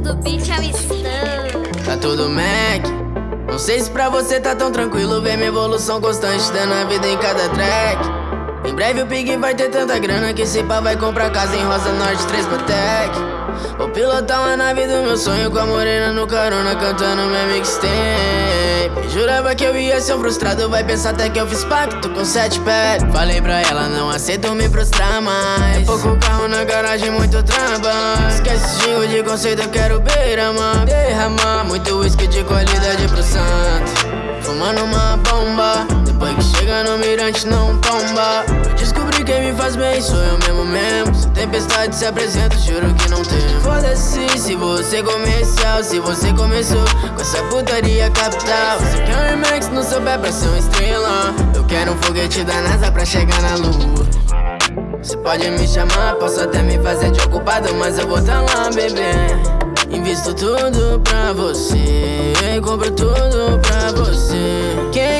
do beat é Tá tudo Mac. Não sei se pra você tá tão tranquilo ver minha evolução constante dando a vida em cada track. Em breve o Pig vai ter tanta grana que esse pá vai comprar casa em Rosa Norte 3 Botec. Vou pilotar uma nave do meu sonho com a morena no carona cantando minha mixtape. Jurava que eu ia ser um frustrado. Vai pensar até que eu fiz pacto com sete pés. Falei pra ela, não aceito me frustrar mais. É pouco carro na garagem, muito trabalho Esquece xingo de conceito, eu quero beira-mar Derramar muito whisky de qualidade pro santo Fumando uma bomba. Depois que chega no mirante não tomba. Descobri quem me faz bem, sou eu mesmo mesmo tempestade se apresenta, juro que não tem. Foda-se se você comercial Se você começou com essa putaria capital. Você quer um Max no seu pé pra ser uma estrela. Eu quero um foguete da NASA pra chegar na lua. Você pode me chamar, posso até me fazer de ocupado Mas eu vou tá lá, bebê Invisto tudo pra você, compro tudo pra você. Quem um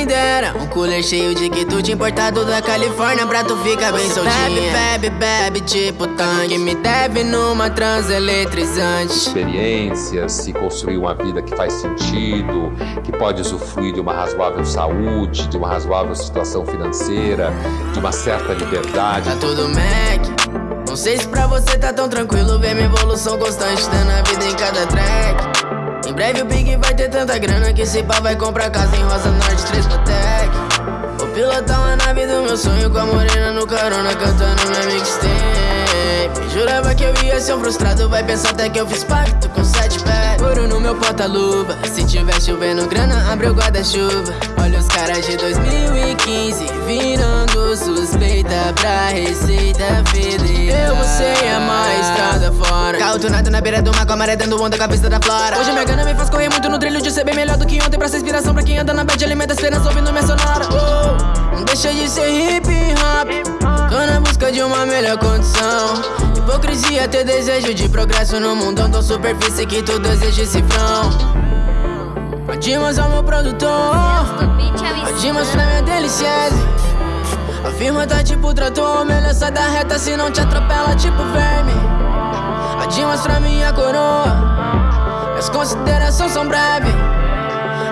cooler cheio de quitute importado da Califórnia Pra tu ficar bem soltinha. Bebe, bebe, bebe, tipo tanque. Me deve numa trans eletrizante. Experiências, se construir uma vida que faz sentido Que pode usufruir de uma razoável saúde De uma razoável situação financeira De uma certa liberdade. Tá tudo Mac. Não sei se pra você tá tão tranquilo ver minha evolução constante dando a vida em cada track Em breve o Big vai ter tanta grana que esse pá vai comprar casa em Rosa Norte 3 Botec. Vou pilotar uma nave do meu sonho com a morena no carona cantando minha mixtape. Jurava que eu ia ser um frustrado, vai pensar até que eu fiz pacto com sete pés. Ouro no meu porta-luva, se tiver chovendo grana abre o guarda-chuva. Olha os caras de 2015 virando suspeita pra receita federal Eu, você e a mais estrada fora. Carro tunado na beira do mar com a maré dando onda com a vista da flora. Hoje minha gana me faz correr muito no trilho de ser bem melhor do que ontem. Pra ser inspiração pra quem anda na bad alimenta a esperança ouvindo minha sonora. Oh, Não deixa de ser hip hop. Tô na busca de uma melhor condição. Hipocrisia ter desejo de progresso no mundão. Tão superfície que tu deseja cifrão A Dimas é o meu produtor. A Dimas pra minha deliciosa A firma tá tipo trator Melhor sai da reta se não te atropela tipo verme. A Dimas pra minha coroa Minhas considerações são breves.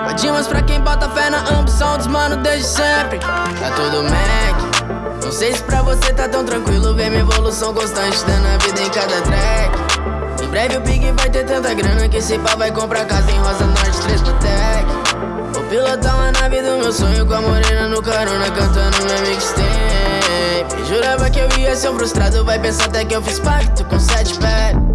A Dimas pra quem bota fé na ambição dos mano desde sempre. Tá tudo Mac não sei se pra você tá tão tranquilo. Ver minha evolução constante dando a vida em cada track. Em breve o Pig vai ter tanta grana que esse pá vai comprar casa em Rosa Norte 3 Botec Pilotar uma nave do meu sonho com a morena no carona cantando minha mixtape. Jurava que eu ia ser um frustrado, vai pensar até que eu fiz pacto com sete pés